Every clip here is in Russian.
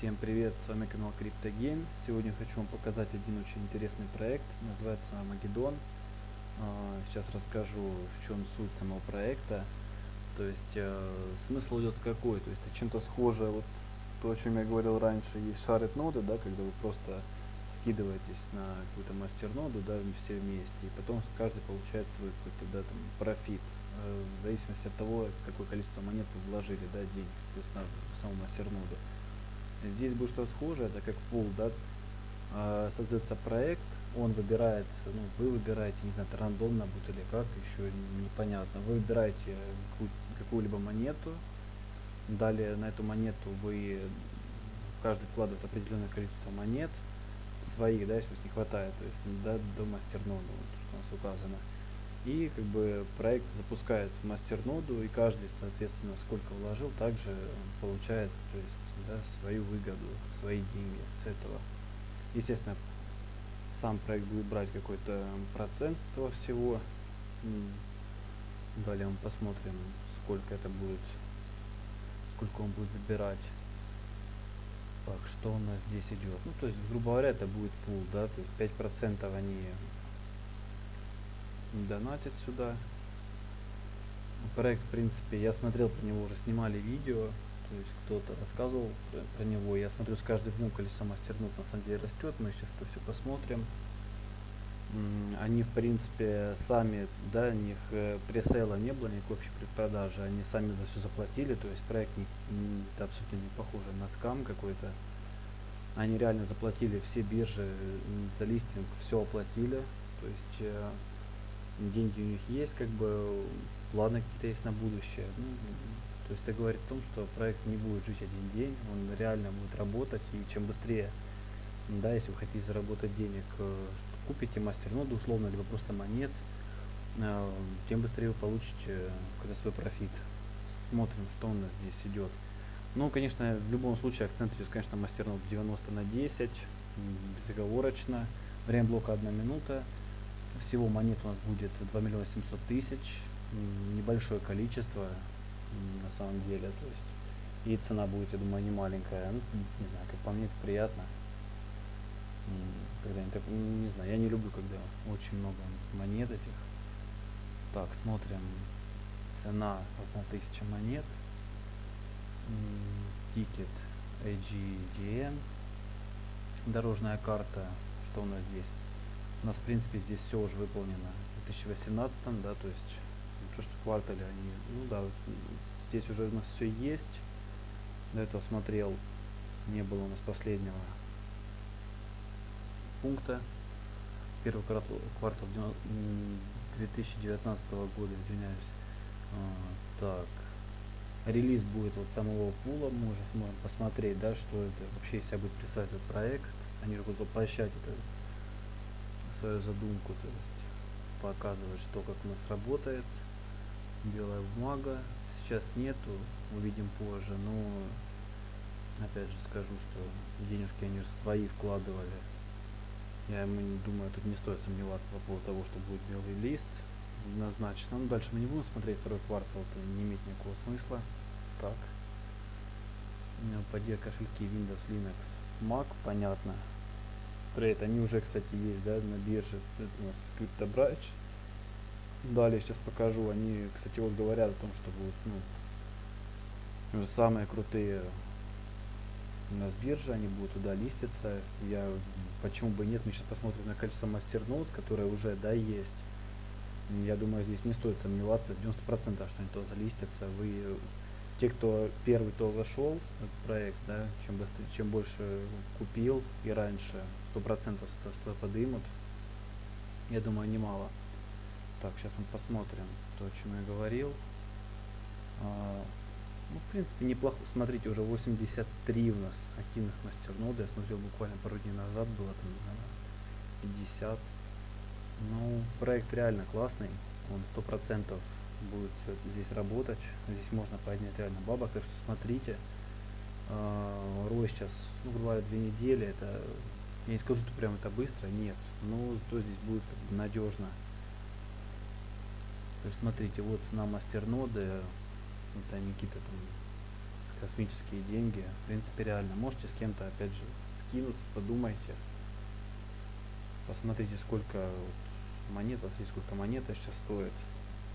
Всем привет, с вами канал CryptoGame. Сегодня хочу вам показать один очень интересный проект, называется Армагеддон. А, сейчас расскажу, в чем суть самого проекта. То есть э, смысл идет какой, то есть чем-то схоже, вот то, о чем я говорил раньше, есть шарит ноды, да, когда вы просто скидываетесь на какую-то мастер-ноду, да, все вместе, и потом каждый получает свой какой-то, да, там, профит, э, в зависимости от того, какое количество монет вы вложили, да, денег, соответственно, в саму мастер-ноду. Здесь будет что схожее, это как пул, да, э, создается проект, он выбирает, ну, вы выбираете, не знаю, рандомно будет или как, еще непонятно, вы выбираете какую-либо монету, далее на эту монету вы, каждый вкладывает определенное количество монет, своих, да, если не хватает, то есть да, до мастерноду, вот, что у нас указано. И как бы проект запускает мастерноду, и каждый, соответственно, сколько вложил, также получает то есть, да, свою выгоду, свои деньги с этого. Естественно, сам проект будет брать какой-то процент с этого всего. Далее мы посмотрим, сколько это будет, сколько он будет забирать. Так, что у нас здесь идет? Ну, то есть, грубо говоря, это будет пул, да, то есть 5% они донатят сюда. Проект, в принципе, я смотрел про него, уже снимали видео, то есть кто-то рассказывал про, про него. Я смотрю, с каждым днем колесо мастернут на самом деле растет, мы сейчас это все посмотрим. Они, в принципе, сами, да, у них э, пресейла не было, никакой общей предпродажи, они сами за все заплатили, то есть проект не, не, абсолютно не похож на скам какой-то. Они реально заплатили все биржи за листинг, все оплатили, то есть э, деньги у них есть, как бы планы какие-то есть на будущее. Ну, то есть это говорит о том, что проект не будет жить один день, он реально будет работать, и чем быстрее, да, если вы хотите заработать денег, э, купите мастерноду условно, либо просто монет, э, тем быстрее вы получите когда свой профит. Смотрим, что у нас здесь идет. Ну, конечно, в любом случае акцент идет, конечно, мастернод 90 на 10, безоговорочно. Время блока 1 минута. Всего монет у нас будет 2 миллиона 700 тысяч. Небольшое количество, на самом деле. То есть, и цена будет, я думаю, не маленькая. Ну, не знаю, как по мне, это приятно когда так, не знаю, я не люблю, когда очень много монет этих. Так, смотрим. Цена одна тысяча монет. Тикет AGDN. Дорожная карта. Что у нас здесь? У нас, в принципе, здесь все уже выполнено. В 2018, да, то есть то, что квартале они, ну да, здесь уже у нас все есть. До этого смотрел, не было у нас последнего пункта. Первый квартал, квартал 2019 года, извиняюсь. А, так. Релиз будет вот самого пула, мы уже сможем посмотреть, да, что это вообще из себя будет представлять этот проект. Они будут воплощать это свою задумку, то есть показывать, что как у нас работает. Белая бумага. Сейчас нету, увидим позже, но опять же скажу, что денежки они же свои вкладывали я думаю, тут не стоит сомневаться по поводу того, что будет белый лист. Однозначно. Ну, дальше мы не будем смотреть второй квартал, это не имеет никакого смысла. Так. Поддержка кошельки Windows, Linux, Mac, понятно. Трейд, они уже, кстати, есть, да, на бирже. Это у нас CryptoBridge. Далее сейчас покажу. Они, кстати, вот говорят о том, что будут, ну, самые крутые у нас биржа, они будут туда листиться. Я почему бы нет, мы сейчас посмотрим на количество мастернод, которое уже да есть. Я думаю, здесь не стоит сомневаться, 90% что они то залистятся. Вы те, кто первый то вошел в этот проект, да, чем быстрее, чем больше купил и раньше, 100% что, что подымут. Я думаю, немало. Так, сейчас мы посмотрим то, о чем я говорил. А, ну, в принципе, неплохо. Смотрите, уже 83 у нас активных мастерноды. Я смотрел буквально пару дней назад, было там 50. Ну, проект реально классный. Он сто процентов будет все здесь работать. Здесь можно поднять реально бабок. Так что смотрите. А, рой сейчас, ну, говоря, две недели. Это, я не скажу, что прям это быстро. Нет. Но зато здесь будет надежно. То есть, смотрите, вот цена мастерноды вот они какие-то там космические деньги. В принципе, реально. Можете с кем-то, опять же, скинуться, подумайте. Посмотрите, сколько вот монет, посмотрите, сколько монета сейчас стоит.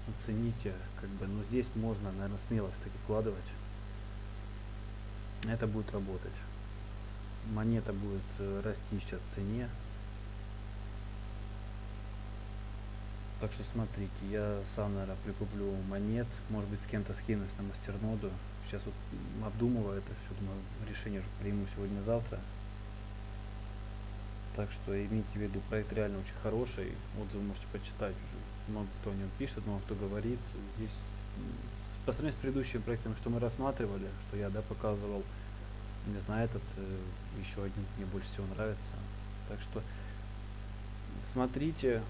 Оцените, как бы, ну здесь можно, наверное, смело все-таки вкладывать. Это будет работать. Монета будет э, расти сейчас в цене. Так что смотрите, я сам, наверное, прикуплю монет, может быть, с кем-то скинусь на мастерноду. Сейчас вот обдумываю это все, думаю, решение уже приму сегодня-завтра. Так что имейте в виду, проект реально очень хороший, отзывы можете почитать уже. Много кто о нем пишет, много кто говорит. Здесь по сравнению с предыдущими проектами, что мы рассматривали, что я да, показывал, не знаю, этот э, еще один мне больше всего нравится. Так что смотрите,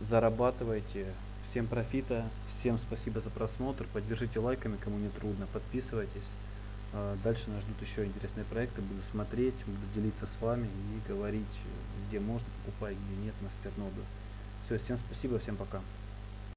зарабатывайте. Всем профита, всем спасибо за просмотр, поддержите лайками, кому не трудно, подписывайтесь. А, дальше нас ждут еще интересные проекты, буду смотреть, буду делиться с вами и говорить, где можно покупать, где нет мастерноду. Все, всем спасибо, всем пока.